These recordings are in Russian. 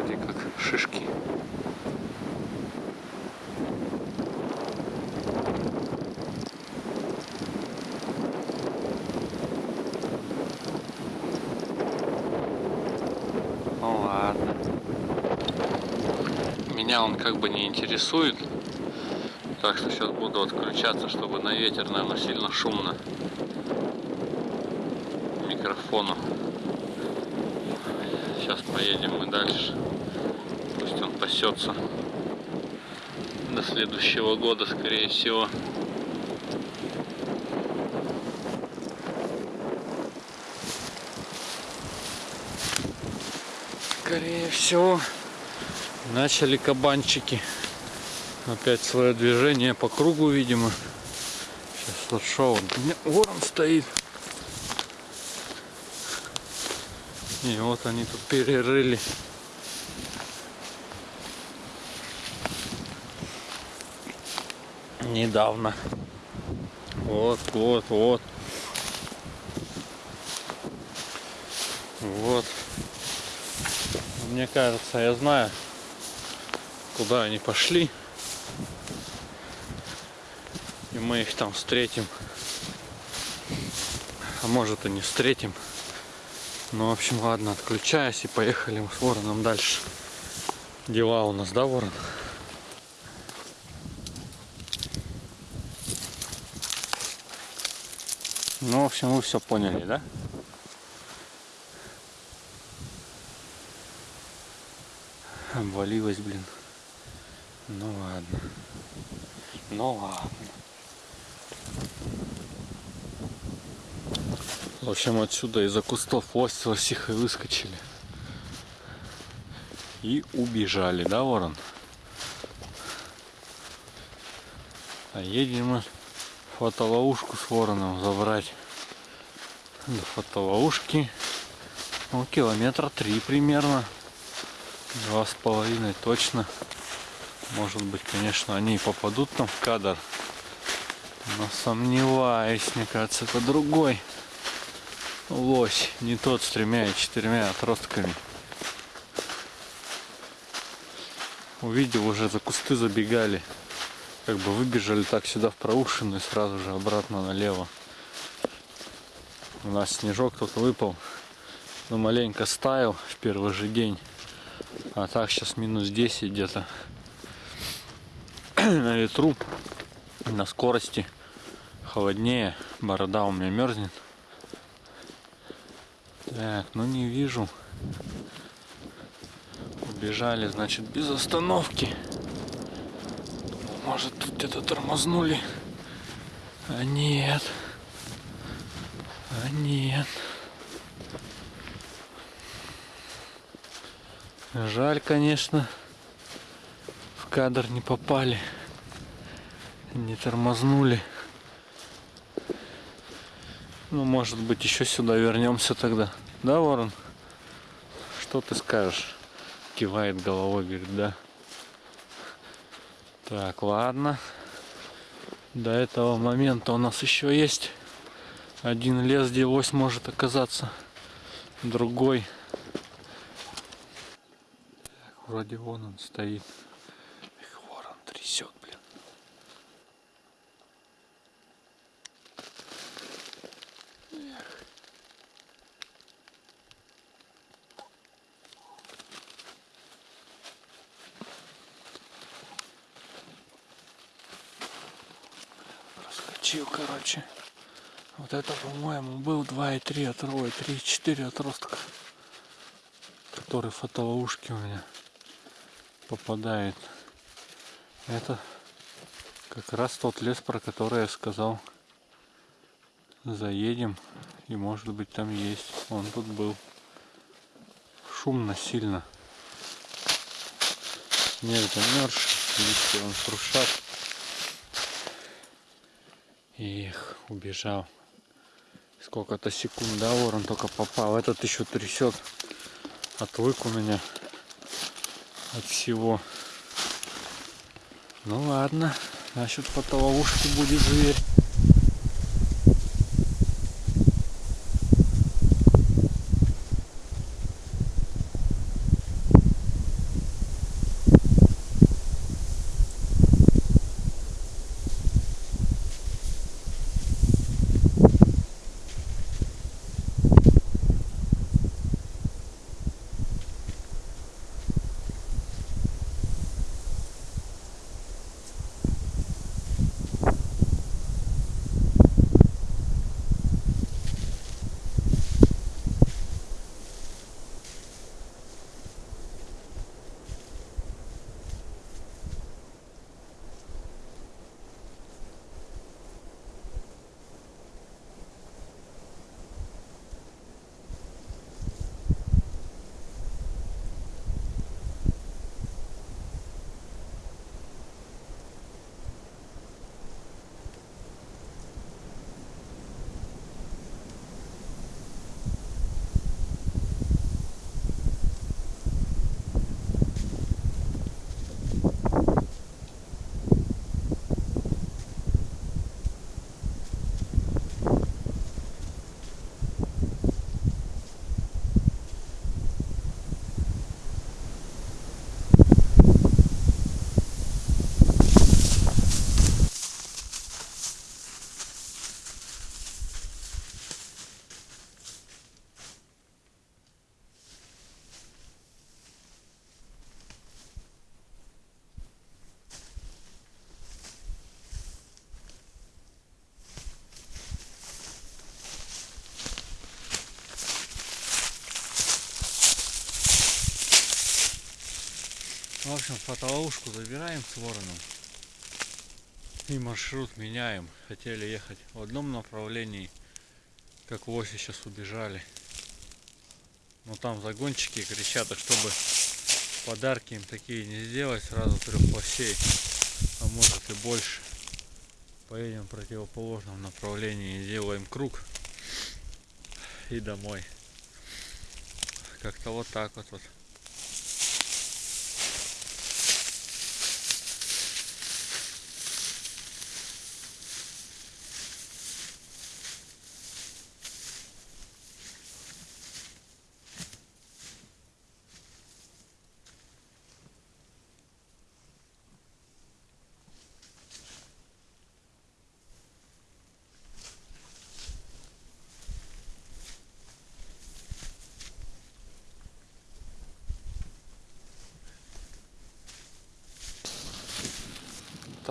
вроде как шишки. Ну ладно. Меня он как бы не интересует. Так что сейчас буду отключаться, чтобы на ветер, наверное, сильно шумно микрофону. Сейчас поедем мы дальше. Пусть он пасется до следующего года, скорее всего. Скорее всего, начали кабанчики опять свое движение по кругу, видимо. Сейчас шоу. У меня ворон стоит. И вот они тут перерыли. Недавно. Вот, вот, вот. Вот. Мне кажется, я знаю, куда они пошли. И мы их там встретим. А может и не встретим. Ну, в общем, ладно, отключаюсь и поехали с вороном дальше. Дела у нас, да, ворон? Ну, в общем, вы все поняли, да? Обвалилась, блин. Ну ладно. Ну ладно. В общем, отсюда из-за кустов лось лосихой выскочили. И убежали, да, ворон? А едем мы фотоловушку с вороном забрать. До фотоловушки ну, километра три примерно. Два с половиной точно. Может быть, конечно, они и попадут там в кадр. Но сомневаюсь, мне кажется, это другой лось, не тот с тремя и четырьмя отростками. Увидел уже за кусты забегали. Как бы выбежали так сюда в проушину и сразу же обратно налево. У нас снежок тут выпал. Но маленько стаял в первый же день. А так сейчас минус 10 где-то. На ветру, на скорости. Холоднее. Борода у меня мерзнет. Так, ну не вижу. Убежали, значит, без остановки. Может, тут где-то тормознули. А нет. А нет. Жаль, конечно. В кадр не попали. Не тормознули. Ну, может быть, еще сюда вернемся тогда. Да, Ворон? Что ты скажешь? Кивает головой, говорит, да. Так, ладно. До этого момента у нас еще есть один лес, где ось может оказаться. Другой. Так, вроде вон он стоит. Эх, ворон трясет. Проскочил, короче. Вот это, по-моему, был 2,3 отрой, 3,4 отростка. Который фотоловушки у меня попадает. Это как раз тот лес, про который я сказал. Заедем и может быть там есть. Он тут был. Шумно сильно. Снег замерзший, листья он трушат. Их, убежал. Сколько-то секунд, да, ворон только попал. Этот еще трясет. Отвык у меня от всего. Ну ладно, значит по ловушке будет зверь. В общем, фотоловушку забираем с вороном. И маршрут меняем. Хотели ехать в одном направлении, как лоси сейчас убежали. Но там загонщики кричат, а чтобы подарки им такие не сделать, сразу трех лосей, а может и больше. Поедем в противоположном направлении и сделаем круг и домой. Как-то вот так вот. вот.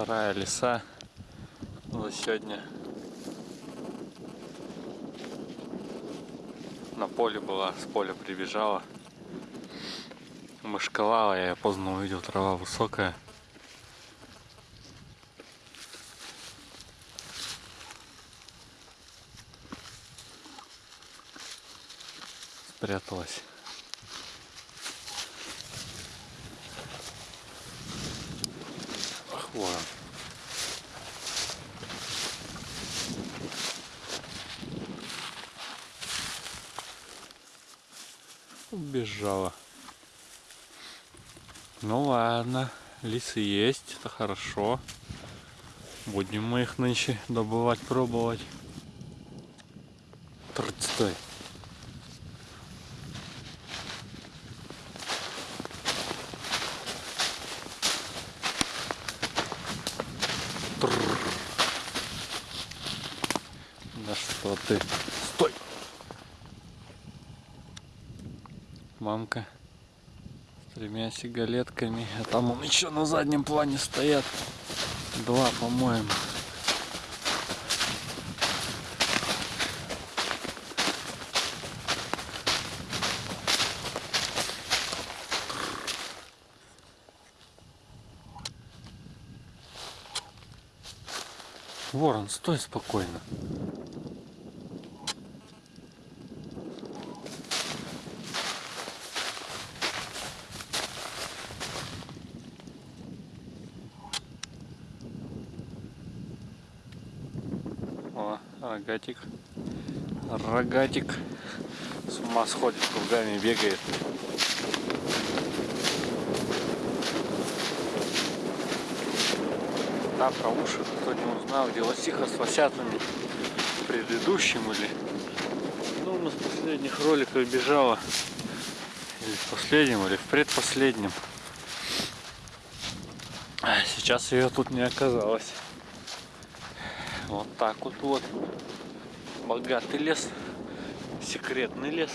Вторая леса за сегодня. На поле была, с поля прибежала. Мышкалала, я поздно увидел, трава высокая. Спряталась. Ах, ворон. Убежала. Ну ладно, лисы есть, это хорошо. Будем мы их нынче добывать, пробовать. Трц, Стой. Трррр. Да что ты? Стой! Мамка с тремя сигалетками. А там он еще на заднем плане стоят. Два, по-моему. Ворон, стой спокойно. Рогатик. Рогатик. С ума сходит, кругами бегает. Да, про уши кто не узнал, где лосиха с лосятами в предыдущем или ну, нас в последних роликах бежала или в последнем, или в предпоследнем. А сейчас ее тут не оказалось. Вот так вот вот. Богатый лес. Секретный лес.